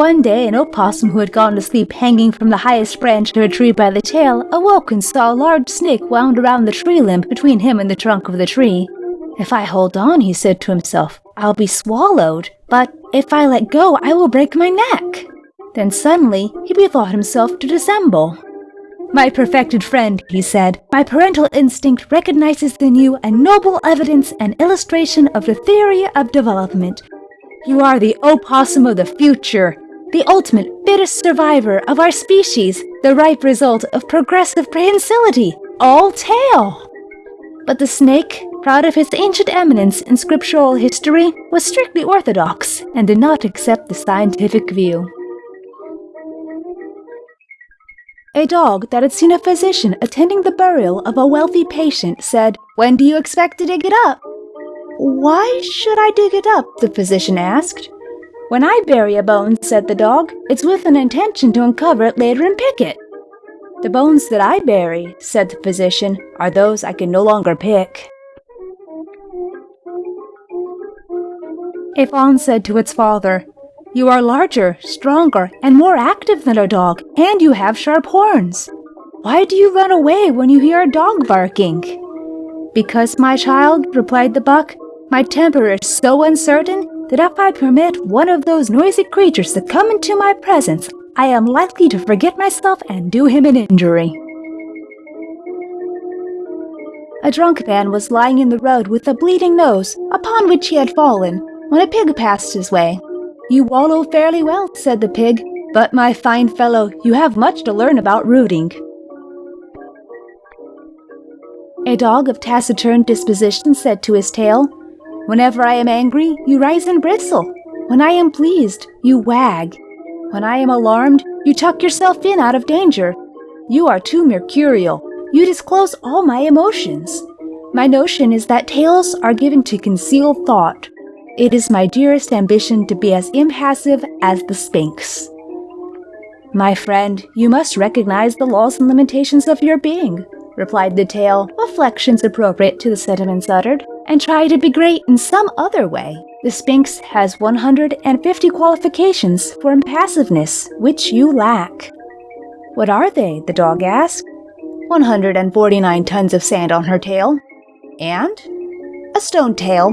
One day, an opossum who had gone to sleep hanging from the highest branch of a tree by the tail awoke and saw a large snake wound around the tree limb between him and the trunk of the tree. If I hold on, he said to himself, I'll be swallowed, but if I let go, I will break my neck. Then suddenly, he bethought himself to dissemble. My perfected friend, he said, my parental instinct recognizes in you a noble evidence and illustration of the theory of development. You are the opossum of the future, the ultimate fittest survivor of our species, the ripe result of progressive prehensility, all tail. But the snake, proud of his ancient eminence in scriptural history, was strictly orthodox and did not accept the scientific view. A dog that had seen a physician attending the burial of a wealthy patient said, When do you expect to dig it up? Why should I dig it up? the physician asked. When I bury a bone, said the dog, it's with an intention to uncover it later and pick it. The bones that I bury, said the physician, are those I can no longer pick. A fawn said to its father, you are larger, stronger, and more active than a dog, and you have sharp horns. Why do you run away when you hear a dog barking? Because, my child, replied the buck, my temper is so uncertain that if I permit one of those noisy creatures to come into my presence, I am likely to forget myself and do him an injury. A drunk man was lying in the road with a bleeding nose, upon which he had fallen, when a pig passed his way. You wallow fairly well, said the pig, but my fine fellow, you have much to learn about rooting. A dog of taciturn disposition said to his tail, Whenever I am angry, you rise and bristle. When I am pleased, you wag. When I am alarmed, you tuck yourself in out of danger. You are too mercurial. You disclose all my emotions. My notion is that tails are given to conceal thought. It is my dearest ambition to be as impassive as the Sphinx. My friend, you must recognize the laws and limitations of your being, replied the tail, reflections appropriate to the sentiments uttered, and try to be great in some other way. The Sphinx has 150 qualifications for impassiveness, which you lack. What are they? the dog asked. 149 tons of sand on her tail. And? A stone tail,